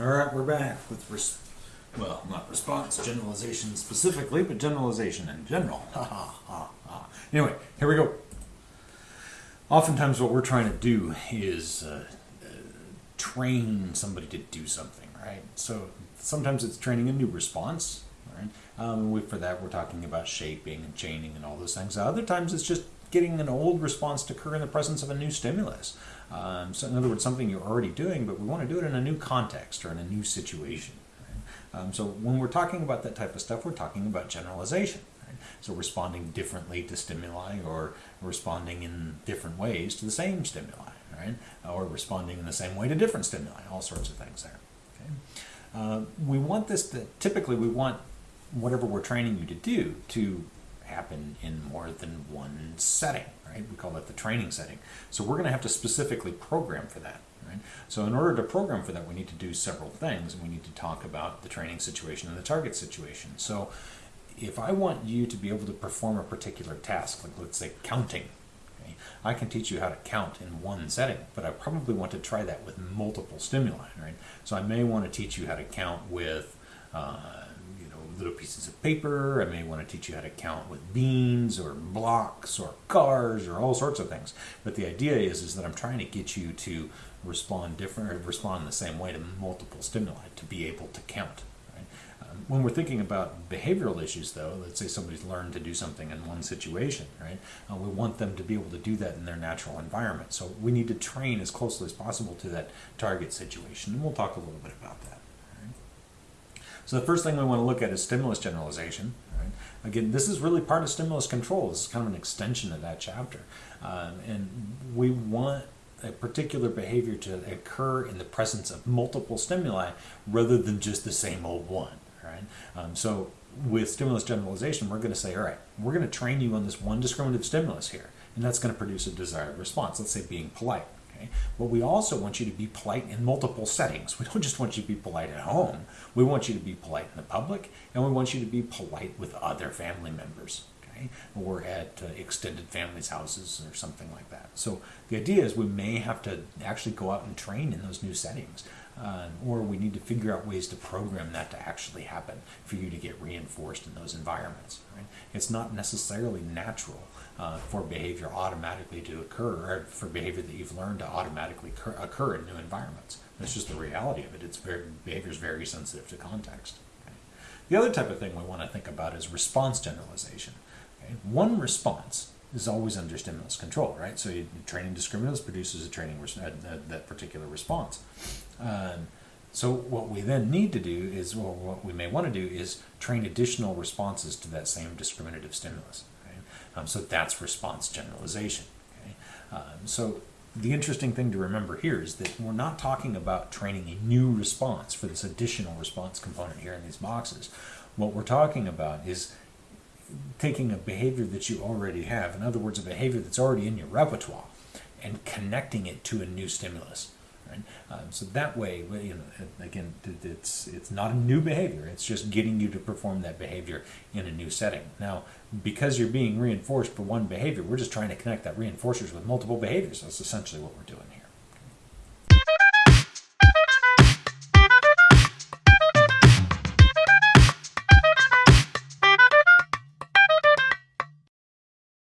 All right, we're back with, res well, not response generalization specifically, but generalization in general. Ha ha ha ha. Anyway, here we go. Oftentimes, what we're trying to do is uh, uh, train somebody to do something, right? So sometimes it's training a new response, right? Um, we, for that, we're talking about shaping and chaining and all those things. Other times, it's just getting an old response to occur in the presence of a new stimulus. Um, so, in other words, something you're already doing, but we want to do it in a new context or in a new situation. Right? Um, so, when we're talking about that type of stuff, we're talking about generalization. Right? So, responding differently to stimuli or responding in different ways to the same stimuli, right? Or responding in the same way to different stimuli, all sorts of things there. Okay? Uh, we want this to, typically, we want whatever we're training you to do to happen in more than one setting, right? We call that the training setting. So we're going to have to specifically program for that, right? So in order to program for that, we need to do several things, and we need to talk about the training situation and the target situation. So if I want you to be able to perform a particular task, like let's say counting, okay, I can teach you how to count in one setting, but I probably want to try that with multiple stimuli, right? So I may want to teach you how to count with uh, little pieces of paper. I may want to teach you how to count with beans or blocks or cars or all sorts of things. But the idea is, is that I'm trying to get you to respond different or respond the same way to multiple stimuli to be able to count. Um, when we're thinking about behavioral issues, though, let's say somebody's learned to do something in one situation, right? Uh, we want them to be able to do that in their natural environment. So we need to train as closely as possible to that target situation. And we'll talk a little bit about that. So the first thing we want to look at is stimulus generalization. Right? Again, this is really part of stimulus control. This is kind of an extension of that chapter. Um, and we want a particular behavior to occur in the presence of multiple stimuli rather than just the same old one. Right? Um, so with stimulus generalization, we're going to say, all right, we're going to train you on this one discriminative stimulus here, and that's going to produce a desired response. Let's say being polite. Okay? But we also want you to be polite in multiple settings. We don't just want you to be polite at home. We want you to be polite in the public, and we want you to be polite with other family members. Or at uh, extended families' houses or something like that. So the idea is we may have to actually go out and train in those new settings. Uh, or we need to figure out ways to program that to actually happen for you to get reinforced in those environments. Right? It's not necessarily natural uh, for behavior automatically to occur, or for behavior that you've learned to automatically occur, in new environments. That's just the reality of it. It's very behavior is very sensitive to context. The other type of thing we want to think about is response generalization. One response is always under stimulus control, right? So you, training discriminants produces a training uh, that particular response. Um, so what we then need to do is, well, what we may want to do is train additional responses to that same discriminative stimulus. Um, so that's response generalization. Okay? Um, so the interesting thing to remember here is that we're not talking about training a new response for this additional response component here in these boxes. What we're talking about is taking a behavior that you already have, in other words, a behavior that's already in your repertoire, and connecting it to a new stimulus. Right? Um, so that way, you know, again, it's it's not a new behavior. It's just getting you to perform that behavior in a new setting. Now, because you're being reinforced for one behavior, we're just trying to connect that reinforcers with multiple behaviors. That's essentially what we're doing here.